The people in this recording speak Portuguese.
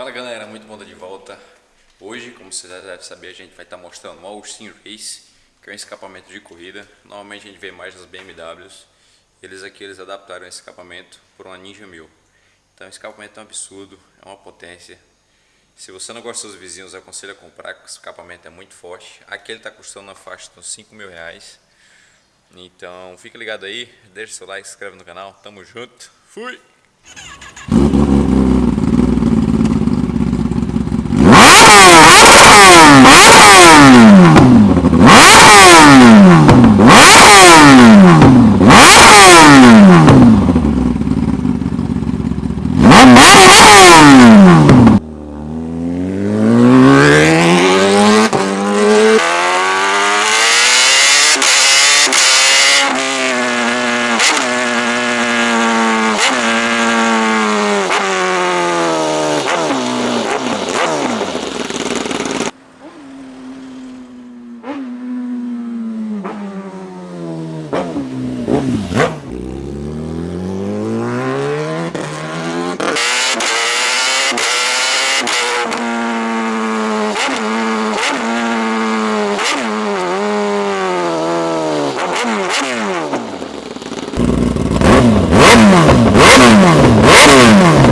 Fala galera, muito bom estar de volta. Hoje, como você já deve saber, a gente vai estar mostrando o Austin Race, que é um escapamento de corrida. Normalmente a gente vê mais nas BMWs. Eles aqui eles adaptaram esse escapamento por uma Ninja 1000. Então o escapamento é um absurdo, é uma potência. Se você não gosta dos vizinhos, aconselho a comprar, porque o escapamento é muito forte. Aqui ele está custando na faixa de uns 5 mil reais. Então fica ligado aí, deixa seu like, se inscreve no canal. Tamo junto, fui! Boom! Wow, wow, wow, wow.